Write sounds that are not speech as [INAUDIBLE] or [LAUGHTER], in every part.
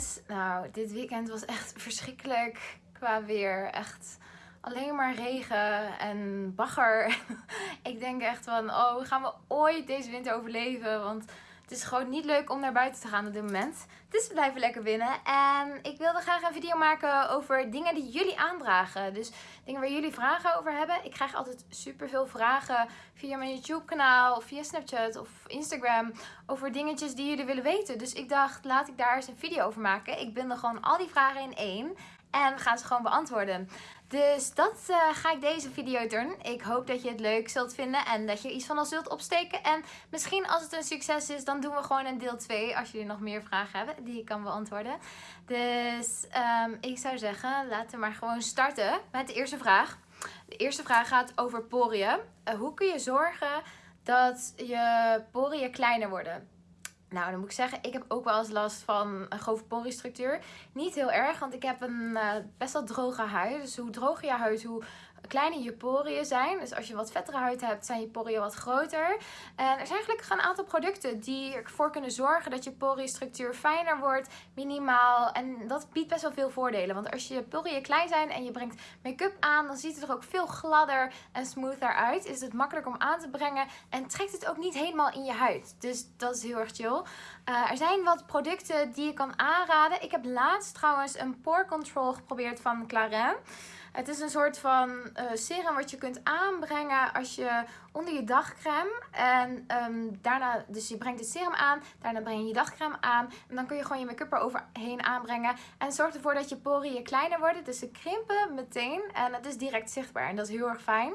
jongens, nou, dit weekend was echt verschrikkelijk qua weer. Echt alleen maar regen en bagger. [LAUGHS] ik denk echt van, oh, gaan we ooit deze winter overleven? Want het is gewoon niet leuk om naar buiten te gaan op dit moment. Dus we blijven lekker binnen. En ik wilde graag een video maken over dingen die jullie aandragen. Dus dingen waar jullie vragen over hebben. Ik krijg altijd super veel vragen via mijn YouTube kanaal, via Snapchat of Instagram. Over dingetjes die jullie willen weten. Dus ik dacht, laat ik daar eens een video over maken. Ik bundel gewoon al die vragen in één. En gaan ze gewoon beantwoorden. Dus dat uh, ga ik deze video doen. Ik hoop dat je het leuk zult vinden en dat je iets van ons zult opsteken. En misschien als het een succes is, dan doen we gewoon een deel 2 als jullie nog meer vragen hebben die ik kan beantwoorden. Dus um, ik zou zeggen, laten we maar gewoon starten met de eerste vraag. De eerste vraag gaat over poriën. Uh, hoe kun je zorgen dat je poriën kleiner worden? Nou, dan moet ik zeggen, ik heb ook wel eens last van een grove poriestructuur. Niet heel erg, want ik heb een uh, best wel droge huid. Dus hoe droger je huid, hoe kleiner je poriën zijn. Dus als je wat vettere huid hebt, zijn je poriën wat groter. En er zijn gelukkig een aantal producten die ervoor kunnen zorgen dat je poriestructuur fijner wordt, minimaal. En dat biedt best wel veel voordelen. Want als je poriën klein zijn en je brengt make-up aan, dan ziet het er ook veel gladder en smoother uit. Is het makkelijker om aan te brengen en trekt het ook niet helemaal in je huid. Dus dat is heel erg chill. Uh, er zijn wat producten die je kan aanraden. Ik heb laatst trouwens een pore control geprobeerd van Clarins. Het is een soort van uh, serum wat je kunt aanbrengen als je onder je dagcreme. En um, daarna, dus je brengt het serum aan, daarna breng je je dagcreme aan. En dan kun je gewoon je make-up eroverheen aanbrengen. En zorgt ervoor dat je poriën kleiner worden. Dus ze krimpen meteen en het is direct zichtbaar. En dat is heel erg fijn.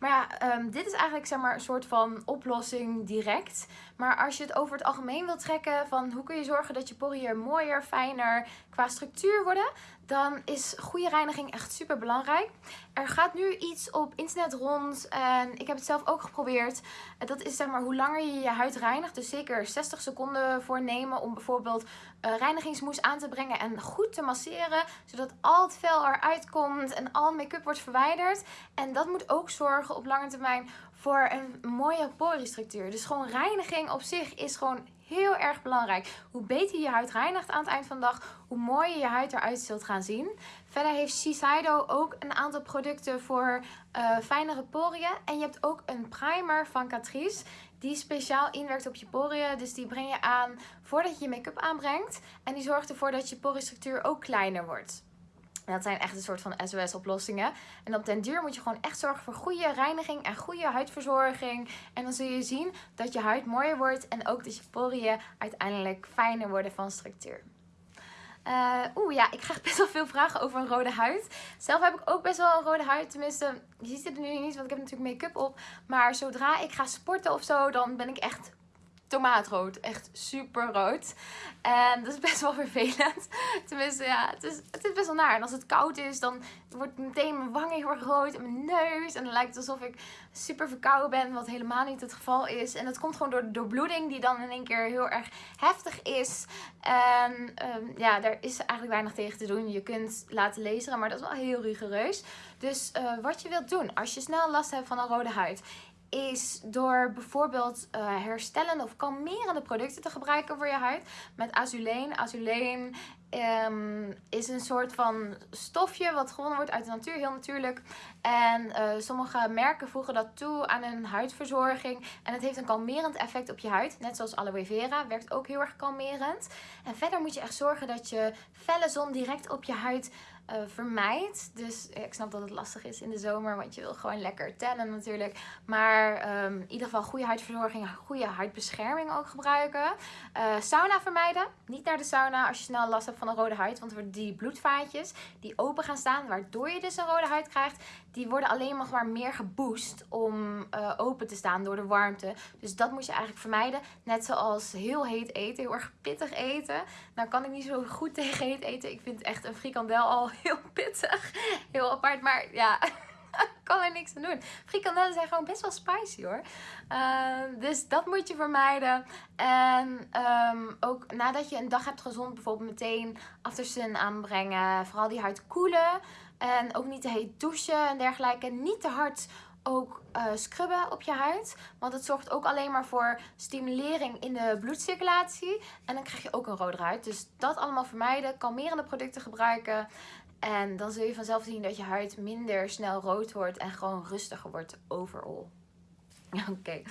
Maar ja, um, dit is eigenlijk zeg maar een soort van oplossing direct. Maar als je het over het algemeen wilt trekken van hoe kun je zorgen dat je poriën mooier, fijner qua structuur worden, dan is goede reiniging echt super belangrijk. Er gaat nu iets op internet rond en ik heb het zelf ook geprobeerd. Dat is zeg maar hoe langer je je huid reinigt, dus zeker 60 seconden voor nemen om bijvoorbeeld uh, reinigingsmoes aan te brengen en goed te masseren, zodat al het vel eruit komt en al make-up wordt verwijderd. En dat moet ook zorgen op lange termijn voor een mooie poriestructuur. Dus gewoon reiniging op zich is gewoon heel erg belangrijk. Hoe beter je huid reinigt aan het eind van de dag, hoe mooier je huid eruit zult gaan zien. Verder heeft Shiseido ook een aantal producten voor uh, fijnere poriën. En je hebt ook een primer van Catrice die speciaal inwerkt op je poriën. Dus die breng je aan voordat je je make-up aanbrengt. En die zorgt ervoor dat je poriestructuur ook kleiner wordt. Dat zijn echt een soort van SOS-oplossingen. En op den duur moet je gewoon echt zorgen voor goede reiniging en goede huidverzorging. En dan zul je zien dat je huid mooier wordt en ook dat je poriën uiteindelijk fijner worden van structuur. Uh, Oeh ja, ik krijg best wel veel vragen over een rode huid. Zelf heb ik ook best wel een rode huid. Tenminste, je ziet het nu niet, want ik heb natuurlijk make-up op. Maar zodra ik ga sporten of zo, dan ben ik echt tomaatrood. Echt super rood. En dat is best wel vervelend. [LAUGHS] Tenminste, ja, het is, het is best wel naar. En als het koud is, dan wordt meteen mijn wangen heel erg rood en mijn neus. En dan lijkt het alsof ik super verkouden ben, wat helemaal niet het geval is. En dat komt gewoon door de doorbloeding, die dan in één keer heel erg heftig is. En um, ja, daar is eigenlijk weinig tegen te doen. Je kunt laten lezen, maar dat is wel heel rigoureus. Dus uh, wat je wilt doen, als je snel last hebt van een rode huid is door bijvoorbeeld uh, herstellende of kalmerende producten te gebruiken voor je huid. Met azuleen. Azuleen um, is een soort van stofje wat gewonnen wordt uit de natuur, heel natuurlijk. En uh, sommige merken voegen dat toe aan hun huidverzorging. En het heeft een kalmerend effect op je huid. Net zoals aloe vera werkt ook heel erg kalmerend. En verder moet je echt zorgen dat je felle zon direct op je huid uh, vermijdt. Dus ik snap dat het lastig is in de zomer, want je wil gewoon lekker tannen natuurlijk. Maar um, in ieder geval goede huidverzorging, goede huidbescherming ook gebruiken. Uh, sauna vermijden. Niet naar de sauna als je snel last hebt van een rode huid. Want die bloedvaatjes die open gaan staan, waardoor je dus een rode huid krijgt, die worden alleen maar meer geboost om uh, open te staan door de warmte. Dus dat moet je eigenlijk vermijden. Net zoals heel heet eten, heel erg pittig eten. Nou kan ik niet zo goed [LAUGHS] tegen heet eten. Ik vind echt een frikandel al [LAUGHS] heel pittig. Heel apart, maar ja... [LAUGHS] kan er niks aan doen. Frikandellen zijn gewoon best wel spicy hoor. Uh, dus dat moet je vermijden. En um, ook nadat je een dag hebt gezond, bijvoorbeeld meteen aftersun aanbrengen. Vooral die huid koelen. En ook niet te heet douchen en dergelijke. Niet te hard ook uh, scrubben op je huid. Want het zorgt ook alleen maar voor stimulering in de bloedcirculatie. En dan krijg je ook een rode huid. Dus dat allemaal vermijden. Kalmerende producten gebruiken. En dan zul je vanzelf zien dat je huid minder snel rood wordt en gewoon rustiger wordt overal. [LAUGHS] Oké,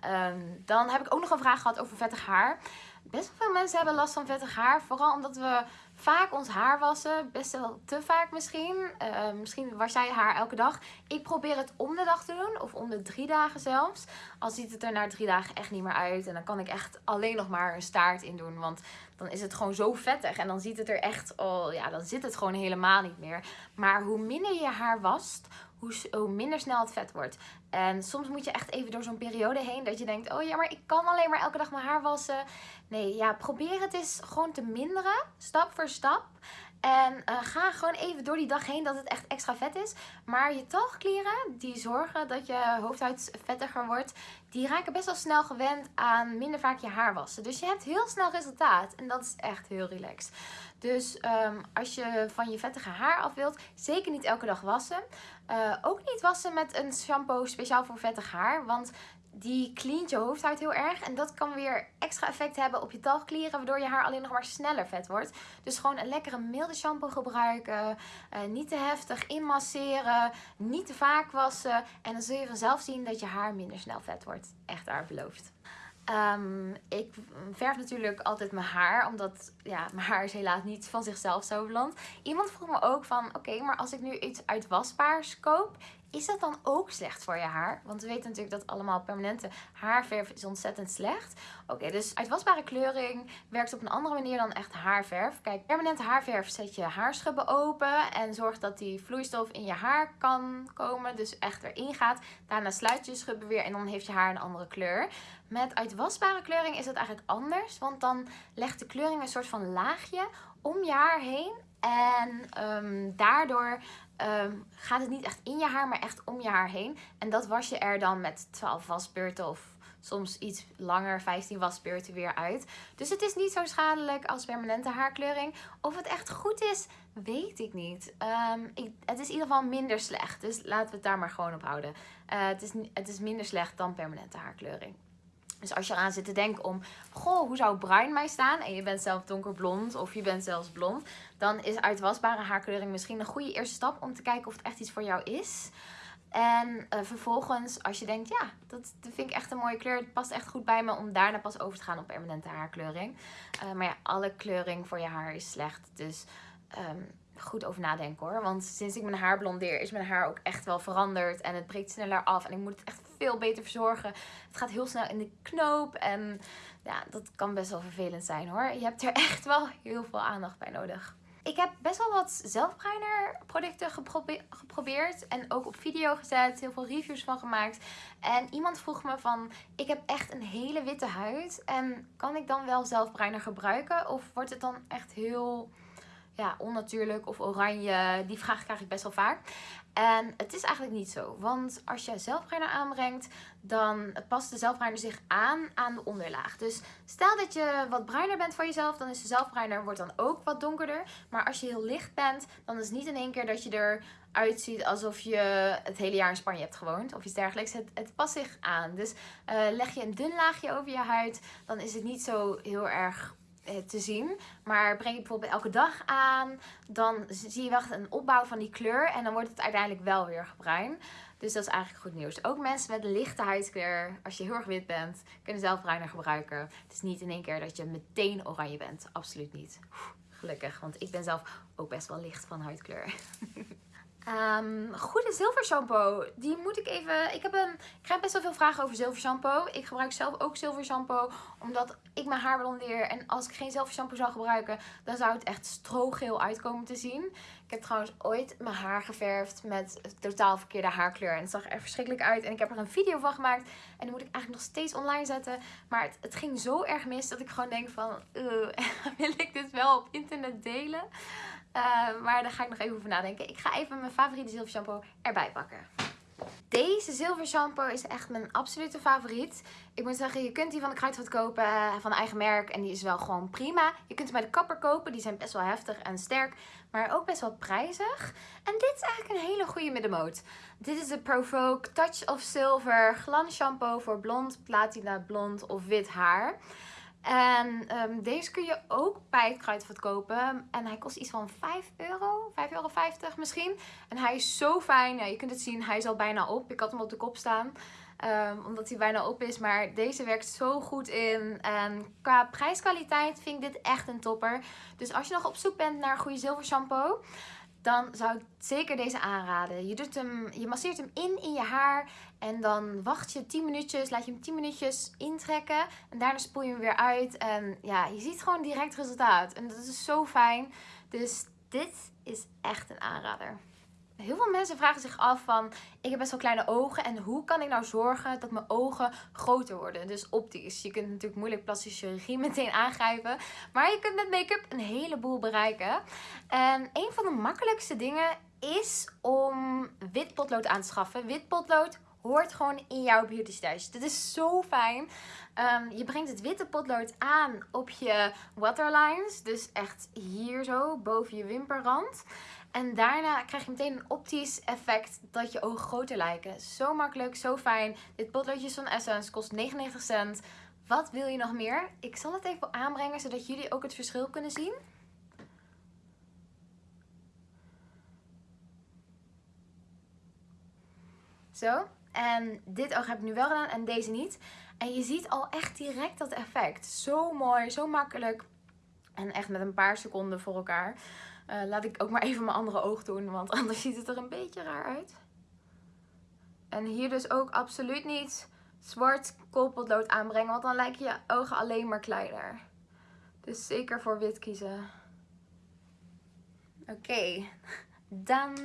ehm, dan heb ik ook nog een vraag gehad over vettig haar. Best wel veel mensen hebben last van vettig haar. Vooral omdat we vaak ons haar wassen. Best wel te vaak misschien. Uh, misschien was jij haar elke dag. Ik probeer het om de dag te doen. Of om de drie dagen zelfs. Al ziet het er na drie dagen echt niet meer uit. En dan kan ik echt alleen nog maar een staart in doen. Want dan is het gewoon zo vettig. En dan ziet het er echt al... Ja, dan zit het gewoon helemaal niet meer. Maar hoe minder je haar wast hoe, hoe minder snel het vet wordt. En soms moet je echt even door zo'n periode heen dat je denkt, oh ja, maar ik kan alleen maar elke dag mijn haar wassen. Nee, ja, probeer het eens gewoon te minderen, stap voor stap. En uh, ga gewoon even door die dag heen dat het echt extra vet is. Maar je talgklieren, die zorgen dat je hoofdhuid vettiger wordt, die raken best wel snel gewend aan minder vaak je haar wassen. Dus je hebt heel snel resultaat. En dat is echt heel relaxed. Dus um, als je van je vettige haar af wilt, zeker niet elke dag wassen. Uh, ook niet wassen met een shampoo speciaal voor vettig haar. Want die cleant je hoofdhuid heel erg. En dat kan weer extra effect hebben op je talgklieren. Waardoor je haar alleen nog maar sneller vet wordt. Dus gewoon een lekkere milde shampoo gebruiken. Uh, niet te heftig inmasseren. Niet te vaak wassen. En dan zul je vanzelf zien dat je haar minder snel vet wordt. Echt daar beloofd. Um, ik verf natuurlijk altijd mijn haar, omdat ja, mijn haar is helaas niet van zichzelf zo blond. Iemand vroeg me ook van, oké, maar als ik nu iets uitwasbaars koop, is dat dan ook slecht voor je haar? Want we weten natuurlijk dat allemaal permanente haarverf is ontzettend slecht. Oké, dus uitwasbare kleuring werkt op een andere manier dan echt haarverf. Kijk, permanente haarverf zet je haarschubben open en zorgt dat die vloeistof in je haar kan komen. Dus echt erin gaat. Daarna sluit je schubben weer en dan heeft je haar een andere kleur. Met uitwasbare kleuring is het eigenlijk anders. Want dan legt de kleuring een soort van laagje om je haar heen. En um, daardoor um, gaat het niet echt in je haar, maar echt om je haar heen. En dat was je er dan met 12 wasbeurten of soms iets langer, 15 wasbeurten weer uit. Dus het is niet zo schadelijk als permanente haarkleuring. Of het echt goed is, weet ik niet. Um, ik, het is in ieder geval minder slecht. Dus laten we het daar maar gewoon op houden. Uh, het, is, het is minder slecht dan permanente haarkleuring. Dus als je eraan zit te denken om, goh, hoe zou bruin mij staan? En je bent zelf donkerblond of je bent zelfs blond. Dan is uitwasbare haarkleuring misschien een goede eerste stap om te kijken of het echt iets voor jou is. En uh, vervolgens, als je denkt, ja, dat, dat, vind ik echt een mooie kleur. Het past echt goed bij me om daarna pas over te gaan op permanente haarkleuring. Uh, maar ja, alle kleuring voor je haar is slecht. Dus um, goed over nadenken hoor. Want sinds ik mijn haar blondeer is mijn haar ook echt wel veranderd. En het breekt sneller af. En ik moet het echt veel beter verzorgen. Het gaat heel snel in de knoop. En ja, dat kan best wel vervelend zijn hoor. Je hebt er [LAUGHS] echt wel heel veel aandacht bij nodig. Ik heb best wel wat zelfbruiner producten geprobeerd en ook op video gezet, heel veel reviews van gemaakt. En iemand vroeg me van, ik heb echt een hele witte huid en kan ik dan wel zelfbruiner gebruiken? Of wordt het dan echt heel ja, onnatuurlijk of oranje? Die vraag krijg ik best wel vaak. En het is eigenlijk niet zo. Want als je zelfbruiner aanbrengt, dan past de zelfbruiner zich aan aan de onderlaag. Dus stel dat je wat bruiner bent voor jezelf, dan is de zelfbruiner wordt dan ook wat donkerder. Maar als je heel licht bent, dan is het niet in één keer dat je eruit ziet alsof je het hele jaar in Spanje hebt gewoond. Of iets dergelijks. Het, past zich aan. Dus uh, leg je een dun laagje over je huid, dan is het niet zo heel erg eh, te zien. Maar breng je bijvoorbeeld elke dag aan, dan zie je wel een opbouw van die kleur. En dan wordt het uiteindelijk wel weer bruin. Dus dat is eigenlijk goed nieuws. Ook mensen met lichte huidskleur, als je heel erg wit bent, kunnen zelf bruiner gebruiken. Het is niet in één keer dat je meteen oranje bent. Absoluut niet. Gelukkig, want ik ben zelf ook best wel licht van huidkleur. [LAUGHS] Um, goede zilver shampoo. Die moet ik even... Ik, heb een, ik krijg best wel veel vragen over zilver shampoo. Ik gebruik zelf ook zilver shampoo. Omdat ik mijn haar blondeer. En als ik geen zilver shampoo zou gebruiken... Dan zou het echt strogeel uitkomen te zien. Ik heb trouwens ooit mijn haar geverfd met totaal verkeerde haarkleur. En het zag er verschrikkelijk uit. En ik heb er een video van gemaakt. En die moet ik eigenlijk nog steeds online zetten. Maar het, het ging zo erg mis dat ik gewoon denk van... [LAUGHS] wil ik dit wel op internet delen? Uh, maar daar ga ik nog even over nadenken. Ik ga even mijn favoriete zilver shampoo erbij pakken. Deze zilver shampoo is echt mijn absolute favoriet. Ik moet zeggen, je kunt die van de Kruidvat kopen, eh, van eigen merk. En die is wel gewoon prima. Je kunt hem bij de kapper kopen. Die zijn best wel heftig en sterk, maar ook best wel prijzig. En dit is eigenlijk een hele goede middenmoot. Dit is de Provoke Touch of Silver glans shampoo voor blond, platina, blond of wit haar. En um, deze kun je ook bij het Kruidvat kopen. En hij kost iets van 5 euro, 5,50 euro misschien. En hij is zo fijn. Ja, je kunt het zien, hij is al bijna op. Ik had hem op de kop staan. Um, omdat hij bijna op is. Maar deze werkt zo goed in. En qua prijskwaliteit vind ik dit echt een topper. Dus als je nog op zoek bent naar goede zilver shampoo dan zou ik zeker deze aanraden. Je, doet hem, je masseert hem in in je haar en dan wacht je 10 minuutjes, laat je hem 10 minuutjes intrekken en daarna spoel je hem weer uit. En ja, je ziet gewoon direct resultaat en dat is zo fijn. Dus dit is echt een aanrader heel veel mensen vragen zich af van, ik heb best wel kleine ogen en hoe kan ik nou zorgen dat mijn ogen groter worden? Dus optisch. Je kunt natuurlijk moeilijk plastische chirurgie [LAUGHS] meteen aangrijpen, maar je kunt met make-up een heleboel bereiken. En een van de makkelijkste dingen is om wit potlood aan te schaffen. Wit potlood hoort gewoon in jouw beauty stash. Dit is zo fijn. Um, je brengt het witte potlood aan op je waterlines. Dus echt hier zo, boven je wimperrand. En daarna krijg je meteen een optisch effect dat je ogen groter lijken. Zo makkelijk, zo fijn. Dit potloodje van Essence kost 99 cent. Wat wil je nog meer? Ik zal het even aanbrengen zodat jullie ook het verschil kunnen zien. Zo. En dit oog heb ik nu wel gedaan en deze niet. En je ziet al echt direct dat effect. Zo mooi, zo makkelijk. En echt met een paar seconden voor elkaar. Uh, laat ik ook maar even mijn andere oog doen, want [LAUGHS] anders ziet het er een beetje raar uit. En hier dus ook absoluut niet zwart koolpotlood aanbrengen, want dan lijken je ogen alleen maar kleiner. Dus zeker voor wit kiezen. Oké, [LAUGHS] dan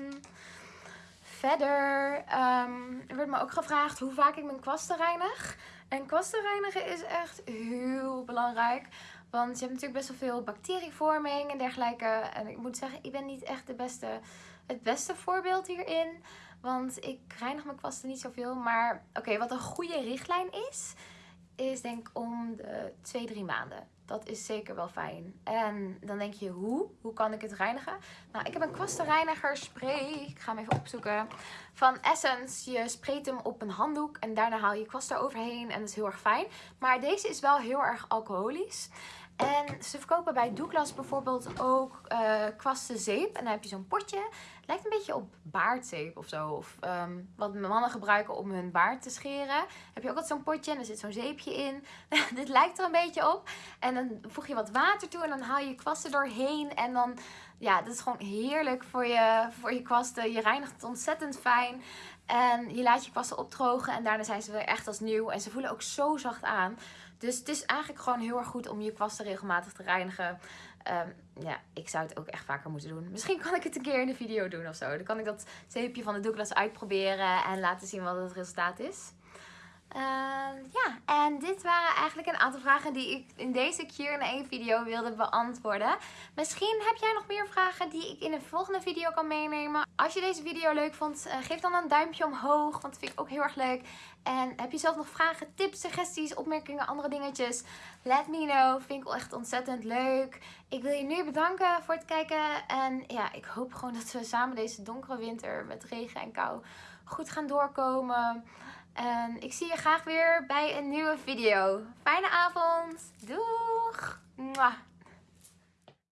verder. Um, er werd me ook gevraagd hoe vaak ik mijn kwasten reinig. En kwasten reinigen is echt heel belangrijk. Want je hebt natuurlijk best wel veel bacterievorming en dergelijke. En ik moet zeggen, ik ben niet echt de beste, het beste voorbeeld hierin. Want ik reinig mijn kwasten niet zoveel. Maar oké, wat een goede richtlijn is, is denk ik om de 2-3 maanden. Dat is zeker wel fijn. En dan denk je, hoe? Hoe kan ik het reinigen? Nou, ik heb een kwastenreiniger spray. Ik ga hem even opzoeken. Van Essence. Je spreekt hem op een handdoek en daarna haal je kwast eroverheen. En dat is heel erg fijn. Maar deze is wel heel erg alcoholisch. En ze verkopen bij Douglas bijvoorbeeld ook uh, kwastenzeep. En dan heb je zo'n potje. Lijkt een beetje op baardzeep of zo. Of um, wat mannen gebruiken om hun baard te scheren. Heb je ook wat zo'n potje en er zit zo'n zeepje in. [LAUGHS] Dit lijkt er een beetje op. En dan voeg je wat water toe en dan haal je kwasten doorheen. En dan, ja, dat is gewoon heerlijk voor je, voor je kwasten. Je reinigt het ontzettend fijn. En je laat je kwasten opdrogen en daarna zijn ze weer echt als nieuw. En ze voelen ook zo zacht aan. Dus het is eigenlijk gewoon heel erg goed om je kwasten regelmatig te reinigen. Um, ja, ik zou het ook echt vaker moeten doen. Misschien kan ik het een keer in de video doen of zo. Dan kan ik dat zeepje van de Douglas uitproberen en laten zien wat het resultaat is. Uh, ja, en dit waren eigenlijk een aantal vragen die ik in deze Q&A video wilde beantwoorden. Misschien heb jij nog meer vragen die ik in een volgende video kan meenemen. Als je deze video leuk vond, uh, geef dan een duimpje omhoog, want dat vind ik ook heel erg leuk. En heb je zelf nog vragen, tips, suggesties, opmerkingen, andere dingetjes? Let me know, vind ik echt ontzettend leuk. Ik wil je nu bedanken voor het kijken en ja, ik hoop gewoon dat we samen deze donkere winter met regen en kou goed gaan doorkomen. En ik zie je graag weer bij een nieuwe video. Fijne avond. Doeg! Mwah.